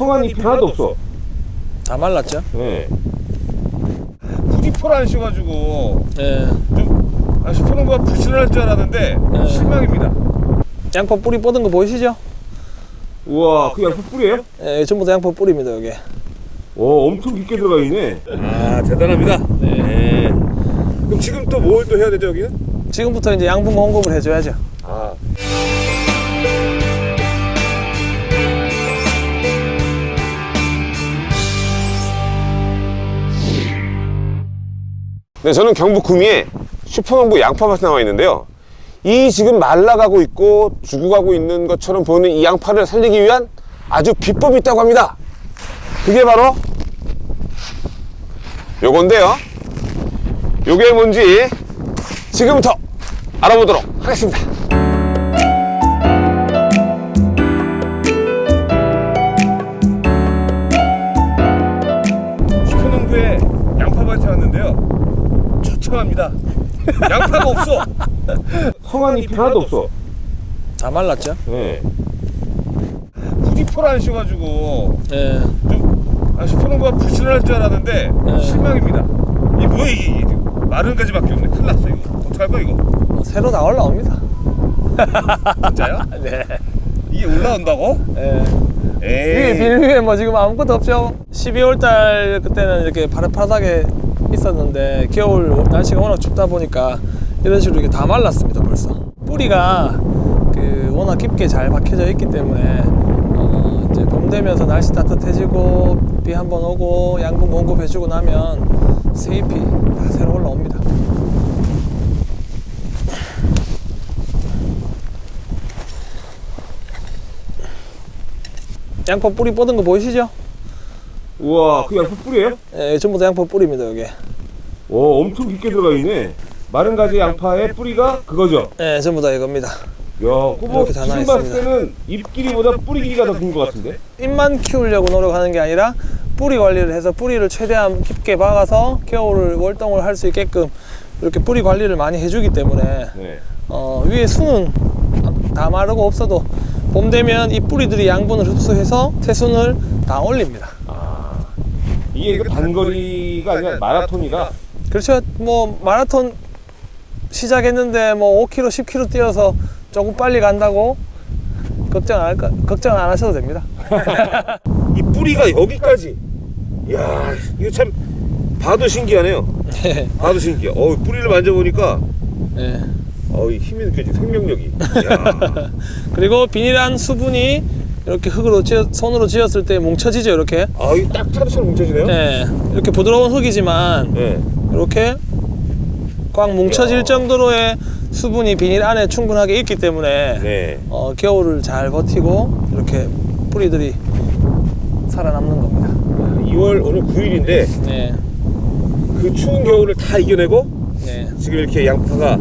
성한 잎이 하나도 없어. 다 말랐죠? 네. 굳이 펄안 씌워가지고 예. 좀 아, 슈퍼농부가 부실할 줄 알았는데 네. 실망입니다. 양파 뿌리 뻗은 거 보이시죠? 우와, 그 양파 뿌리예요? 예, 전부 다 양파 뿌리입니다, 여기. 오, 엄청 깊게 들어가 있네. 아, 대단합니다. 네. 그럼 지금 또 뭘 또 해야 되죠, 여기는? 지금부터 이제 양분 공급을 해줘야죠. 아. 네, 저는 경북 구미에 슈퍼농부 양파밭에 나와 있는데요. 이 지금 말라가고 있고 죽어가고 있는 것처럼 보이는 이 양파를 살리기 위한 아주 비법이 있다고 합니다. 그게 바로 요건데요. 요게 뭔지 지금부터 알아보도록 하겠습니다. 슈퍼농부의 양파밭에 왔는데요. 처참합니다. 양파가 없어. 성한 잎이 하나도 없어. 다 말랐죠? 네. 굳이 펄안 씌워가지고 예. 좀 아, 슈퍼농부가 부실할 줄 알았는데 네. 실망입니다. 이 뭐야 이게, 이게 마른 가지밖에 없네. 큰일 났어 이거. 어떡할 거야 이거? 뭐 새로 다 올라옵니다. 진짜요? 네. 이게 올라온다고? 예. 위에 에이. 빌 위에 뭐 지금 아무것도 없죠. 12월 달 그때는 이렇게 파릇파릇하게 있었는데 겨울 날씨가 워낙 춥다 보니까 이런 식으로 이렇게 다 말랐습니다 벌써. 뿌리가 그 워낙 깊게 잘 박혀져 있기 때문에 어 이제 봄 되면서 날씨 따뜻해지고 비 한 번 오고 양분 공급해주고 나면 새 잎이 다 새로 올라옵니다. 양파 뿌리 뻗은 거 보이시죠? 우와 그 양파 뿌리예요? 예, 전부 다 양파 뿌리입니다 여기. 오 엄청 깊게 들어가 있네. 마른 가지 양파의 뿌리가 그거죠. 예, 전부 다 이겁니다. 야, 다 지금 봤을 때는 잎 길이보다 뿌리 길이가 더 긴 것 같은데? 잎만 키우려고 노력하는 게 아니라 뿌리 관리를 해서 뿌리를 최대한 깊게 박아서 겨울을 월동을 할 수 있게끔 이렇게 뿌리 관리를 많이 해주기 때문에 네. 어, 위에 순은 다 마르고 없어도 봄 되면 이 뿌리들이 양분을 흡수해서 새순을 다 올립니다. 이게 그 단거리가 아니라 마라톤이라 그렇죠. 뭐 마라톤 시작했는데 뭐 5km, 10km 뛰어서 조금 빨리 간다고 걱정 안 할까? 걱정 안 하셔도 됩니다. 이 뿌리가 여기까지. 이야, 이거 참 봐도 신기하네요. 봐도 신기해. 어, 뿌리를 만져보니까 예. 어, 힘이 느껴지. 생명력이. 야. 그리고 비닐한 수분이 이렇게 흙으로 쥐어, 손으로 쥐었을 때 뭉쳐지죠 이렇게 아, 이거 딱 차도처럼 뭉쳐지네요. 예, 이렇게 부드러운 흙이지만 네. 이렇게 꽉 뭉쳐질. 정도로의 수분이 비닐 안에 충분하게 있기 때문에 네. 어, 겨울을 잘 버티고 이렇게 뿌리들이 살아남는 겁니다 2월 오늘 9일인데 네, 그 추운 겨울을 다 이겨내고 네, 지금 이렇게 양파가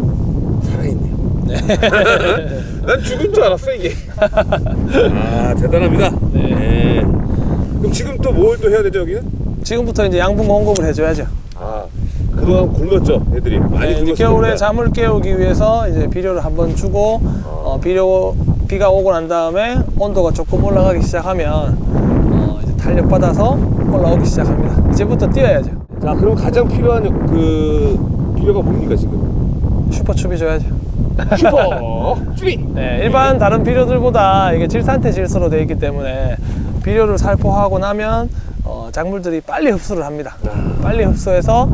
살아있네요. 네. 난 죽은 줄 알았어 이게. 아 대단합니다. 네. 그럼 지금 또 뭘 또 해야 되죠 여기는? 지금부터 이제 양분 공급을 해줘야죠 아 그동안 굶었죠 애들이 많이 네. 겨울에 잠을 깨우기 위해서 이제 비료를 한번 주고 어, 비료 비가 오고 난 다음에 온도가 조금 올라가기 시작하면 어, 이제 탄력 받아서 올라오기 시작합니다. 이제부터 뛰어야죠. 자 그럼 가장 필요한 그 비료가 뭡니까 지금? 슈퍼추비 줘야죠. 슈퍼 추비. 네, 일반 다른 비료들보다 이게 질산태 질소로 되어 있기 때문에 비료를 살포하고 나면 어, 작물들이 빨리 흡수를 합니다. 빨리 흡수해서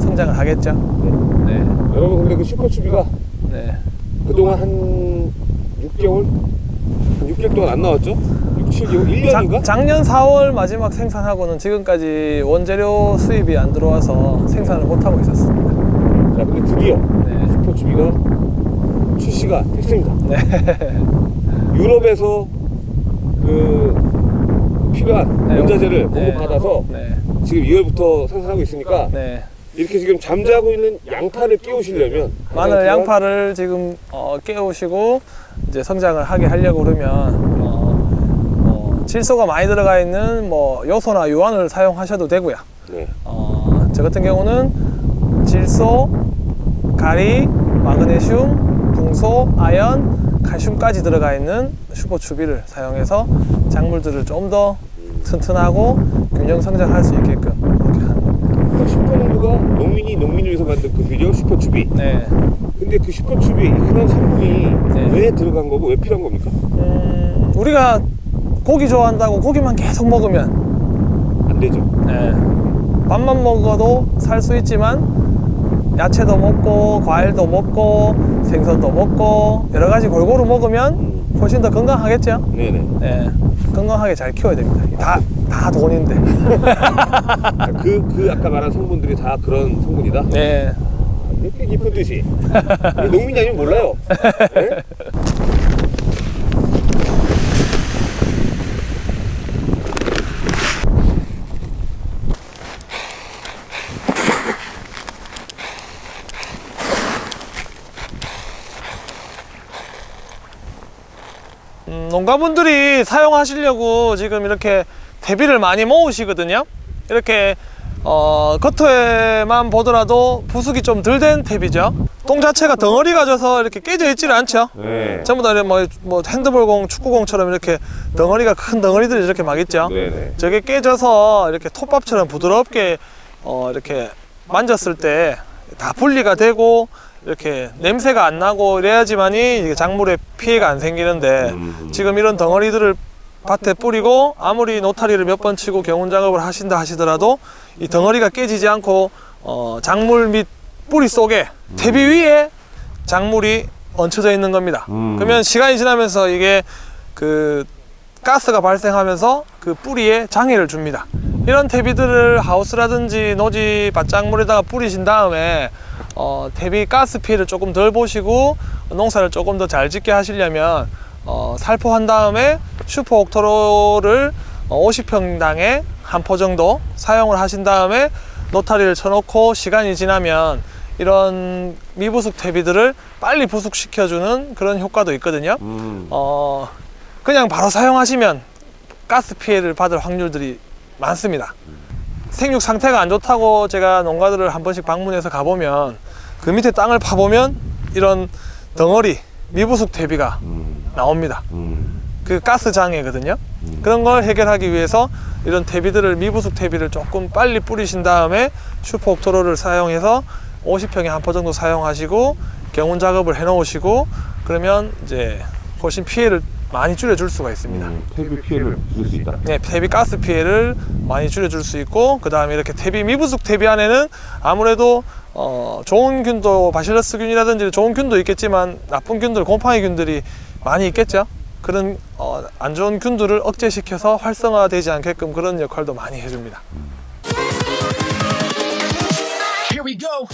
성장을 하겠죠. 네, 여러분 근데 그 슈퍼 추비가 네. 그동안 한 6개월 한 6개월 동안 안 나왔죠? 6, 7개월? 작- 1년인가? 작 년 4월 마지막 생산하고는 지금까지 원재료 수입이 안 들어와서 생산을 못 하고 있었습니다. 자 근데 드디어 네. 추비가 출시가 됐습니다. 네. 유럽에서 그 필요한 네. 원자재를 네. 공급받아서 네. 지금 2월부터 생산하고 있으니까 네. 이렇게 지금 잠자고 있는 양파를 가장 필요한 양파를 지금 어, 깨우시고 이제 성장을 하게 하려고 그러면 어, 뭐 질소가 많이 들어가 있는 뭐 요소나 유황을 사용하셔도 되고요. 네. 어, 저 같은 경우는 질소, 가리, 마그네슘, 붕소, 아연, 칼슘까지 들어가 있는 슈퍼추비를 사용해서 작물들을 좀 더 튼튼하고 균형 성장할 수 있게끔 이렇게 하는 겁니다. 슈퍼농부가 농민이 농민을 위해서 만든 그 비료 슈퍼추비. 네. 근데 그 슈퍼추비 그런 성분이 네. 왜 들어간 거고 왜 필요한 겁니까? 음, 우리가 고기 좋아한다고 고기만 계속 먹으면 안 되죠. 네. 밥만 먹어도 살 수 있지만 야채도 먹고 과일도 먹고 생선도 먹고 여러 가지 골고루 먹으면 음. 훨씬 더 건강하겠죠. 네네. 네. 건강하게 잘 키워야 됩니다. 다, 다 돈인데. 그, 그 아까 말한 성분들이 다 그런 성분이다? 네. 이렇게 깊은 뜻이. 우리 농민이 아니면 몰라요. 네? 음, 농가분들이 사용하시려고 지금 이렇게 대비를 많이 모으시거든요. 이렇게 어, 겉에만 보더라도 부숙이 좀 덜 된 탭이죠. 똥 자체가 덩어리가 져서 이렇게 깨져 있지는 않죠. 네. 전부 다 뭐, 뭐 핸드볼공, 축구공처럼 이렇게 덩어리가 큰 덩어리들이 이렇게 막 있죠. 네 네. 저게 깨져서 이렇게 톱밥처럼 부드럽게 어, 이렇게 만졌을 때 다 분리가 되고 이렇게 냄새가 안 나고 이래야지만이 작물에 피해가 안 생기는데 음. 지금 이런 덩어리들을 밭에 뿌리고 아무리 노타리를 몇 번 치고 경운 작업을 하신다 하시더라도 이 덩어리가 깨지지 않고 어, 작물 및 뿌리 속에 대비 위에 작물이 얹혀져 있는 겁니다. 음. 그러면 시간이 지나면서 이게 그 가스가 발생하면서 그 뿌리에 장애를 줍니다. 이런 퇴비들을 하우스라든지 노지 밭작물에다가 뿌리신 다음에 어, 퇴비 가스 피해를 조금 덜 보시고 농사를 조금 더 잘 짓게 하시려면 어, 살포한 다음에 슈퍼 옥토로를 50평당에 한 포 정도 사용을 하신 다음에 노타리를 쳐놓고 시간이 지나면 이런 미부숙 퇴비들을 빨리 부숙시켜주는 그런 효과도 있거든요. 음. 어, 그냥 바로 사용하시면 가스 피해를 받을 확률들이 많습니다. 생육 상태가 안 좋다고 제가 농가들을 한 번씩 방문해서 가보면 그 밑에 땅을 파보면 이런 덩어리 미부숙 퇴비가 음. 나옵니다. 음. 그 가스 장애거든요. 그런 걸 해결하기 위해서 이런 퇴비들을 미부숙 퇴비를 조금 빨리 뿌리신 다음에 슈퍼 옥토로를 사용해서 50평에 한 포 정도 사용하시고 경운 작업을 해 놓으시고 그러면 이제 훨씬 피해를 많이 줄여줄 수가 있습니다. 음. 퇴비 피해를 줄수 있다. 네, 퇴비 가스 피해를 많이 줄여줄 수 있고 그 다음에 이렇게 퇴비 미부숙 퇴비 안에는 아무래도 어, 좋은 균도 바실러스균이라든지 좋은 균도 있겠지만 나쁜 균들 곰팡이 균들이 많이 있겠죠. 그런 어, 안 좋은 균들을 억제시켜서 활성화되지 않게끔 그런 역할도 많이 해줍니다. Here we go.